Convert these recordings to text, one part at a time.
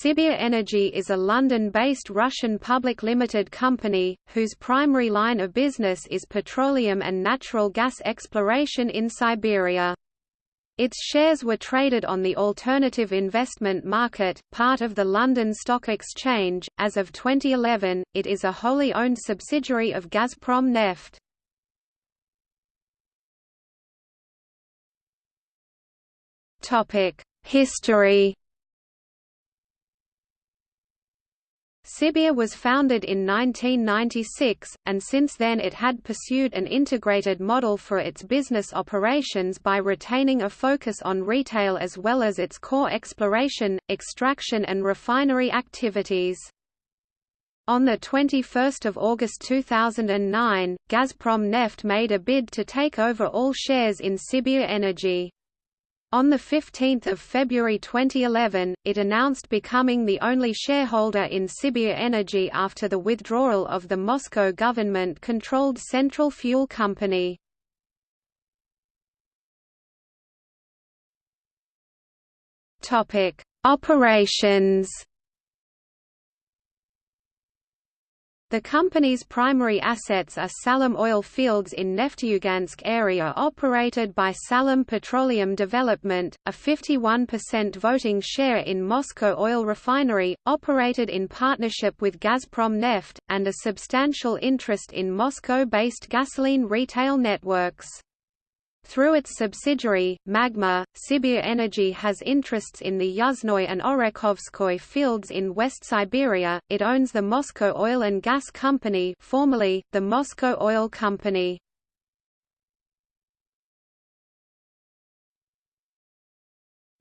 Sibir Energy is a London-based Russian public limited company, whose primary line of business is petroleum and natural gas exploration in Siberia. Its shares were traded on the alternative investment market, part of the London Stock Exchange. As of 2011, it is a wholly owned subsidiary of Gazprom Neft. Topic: History Sibir was founded in 1996, and since then it had pursued an integrated model for its business operations by retaining a focus on retail as well as its core exploration, extraction and refinery activities. On 21 August 2009, Gazprom Neft made a bid to take over all shares in Sibir Energy. On 15 February 2011, it announced becoming the only shareholder in Sibir Energy after the withdrawal of the Moscow government-controlled Central Fuel Company. Operations The company's primary assets are Salym oil fields in Nefteyugansk area operated by Salym Petroleum Development, a 51% voting share in Moscow Oil Refinery, operated in partnership with Gazprom Neft, and a substantial interest in Moscow-based gasoline retail networks. Through its subsidiary, Magma, Sibir Energy has interests in the Yuzhnoye and Orekhovskoy fields in West Siberia. It owns the Moscow Oil and Gas Company, formerly the Moscow Oil Company.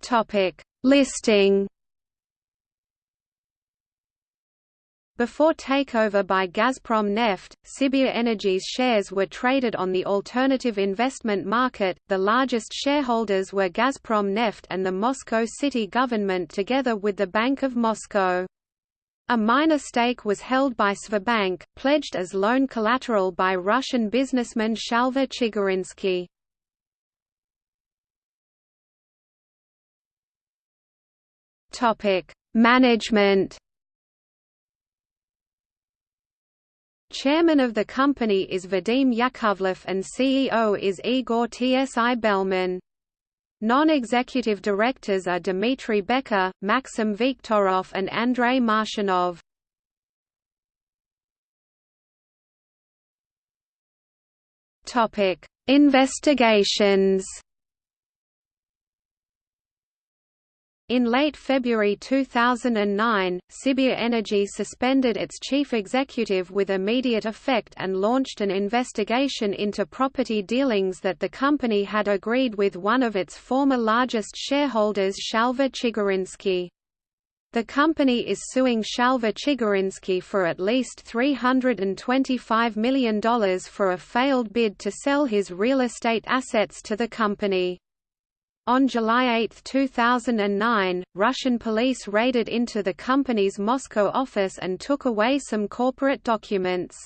Topic: Listing Before takeover by Gazprom Neft, Sibir Energy's shares were traded on the alternative investment market. The largest shareholders were Gazprom Neft and the Moscow city government together with the Bank of Moscow. A minor stake was held by Sberbank, pledged as loan collateral by Russian businessman Shalva Chigirinsky. Topic: Management Chairman of the company is Vadim Yakovlev and CEO is Igor Tsi Belman. Non-executive directors are Dmitry Becker, Maxim Viktorov and Andrei Marshanov. Investigations In late February 2009, Sibir Energy suspended its chief executive with immediate effect and launched an investigation into property dealings that the company had agreed with one of its former largest shareholders Shalva Chigirinsky. The company is suing Shalva Chigirinsky for at least $325 million for a failed bid to sell his real estate assets to the company. On July 8, 2009, Russian police raided into the company's Moscow office and took away some corporate documents.